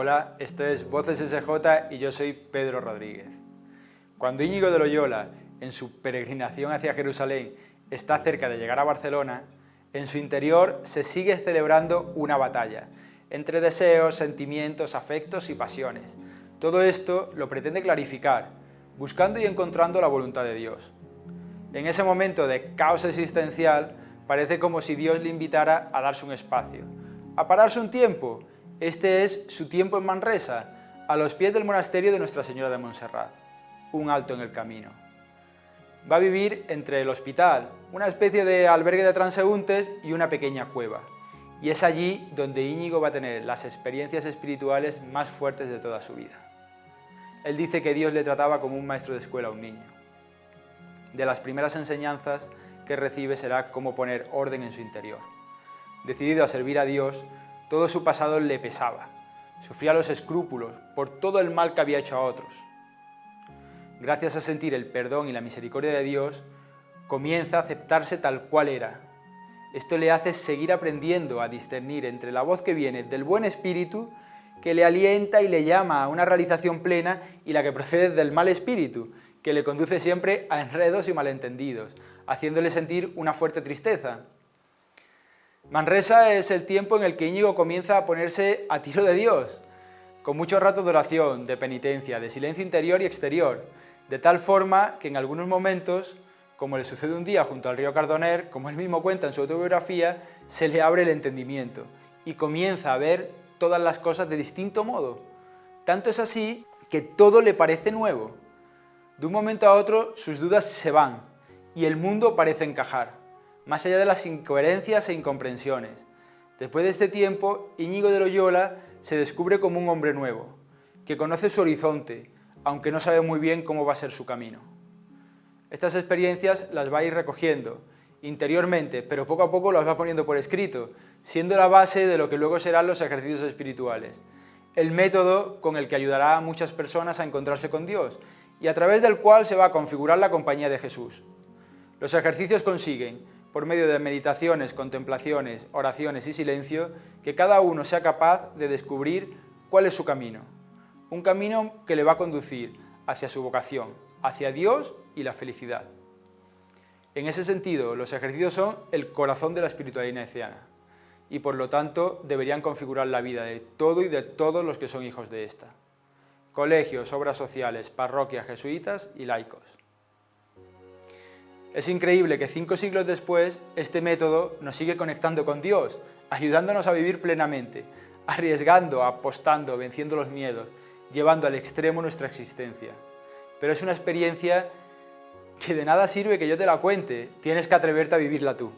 Hola, esto es Voces SJ y yo soy Pedro Rodríguez. Cuando Íñigo de Loyola, en su peregrinación hacia Jerusalén, está cerca de llegar a Barcelona, en su interior se sigue celebrando una batalla, entre deseos, sentimientos, afectos y pasiones. Todo esto lo pretende clarificar, buscando y encontrando la voluntad de Dios. En ese momento de caos existencial, parece como si Dios le invitara a darse un espacio, a pararse un tiempo este es su tiempo en Manresa, a los pies del monasterio de Nuestra Señora de Montserrat, un alto en el camino. Va a vivir entre el hospital, una especie de albergue de transeúntes y una pequeña cueva. Y es allí donde Íñigo va a tener las experiencias espirituales más fuertes de toda su vida. Él dice que Dios le trataba como un maestro de escuela a un niño. De las primeras enseñanzas que recibe será cómo poner orden en su interior. Decidido a servir a Dios, todo su pasado le pesaba. Sufría los escrúpulos por todo el mal que había hecho a otros. Gracias a sentir el perdón y la misericordia de Dios, comienza a aceptarse tal cual era. Esto le hace seguir aprendiendo a discernir entre la voz que viene del buen espíritu, que le alienta y le llama a una realización plena, y la que procede del mal espíritu, que le conduce siempre a enredos y malentendidos, haciéndole sentir una fuerte tristeza, Manresa es el tiempo en el que Íñigo comienza a ponerse a tiro de Dios, con muchos ratos de oración, de penitencia, de silencio interior y exterior, de tal forma que en algunos momentos, como le sucede un día junto al río Cardoner, como él mismo cuenta en su autobiografía, se le abre el entendimiento y comienza a ver todas las cosas de distinto modo. Tanto es así que todo le parece nuevo. De un momento a otro sus dudas se van y el mundo parece encajar más allá de las incoherencias e incomprensiones. Después de este tiempo, Íñigo de Loyola se descubre como un hombre nuevo, que conoce su horizonte, aunque no sabe muy bien cómo va a ser su camino. Estas experiencias las va a ir recogiendo interiormente, pero poco a poco las va poniendo por escrito, siendo la base de lo que luego serán los ejercicios espirituales, el método con el que ayudará a muchas personas a encontrarse con Dios y a través del cual se va a configurar la compañía de Jesús. Los ejercicios consiguen por medio de meditaciones, contemplaciones, oraciones y silencio, que cada uno sea capaz de descubrir cuál es su camino. Un camino que le va a conducir hacia su vocación, hacia Dios y la felicidad. En ese sentido, los ejercicios son el corazón de la espiritualidad ignaciana y por lo tanto deberían configurar la vida de todo y de todos los que son hijos de esta. Colegios, obras sociales, parroquias, jesuitas y laicos. Es increíble que cinco siglos después este método nos sigue conectando con Dios, ayudándonos a vivir plenamente, arriesgando, apostando, venciendo los miedos, llevando al extremo nuestra existencia. Pero es una experiencia que de nada sirve que yo te la cuente, tienes que atreverte a vivirla tú.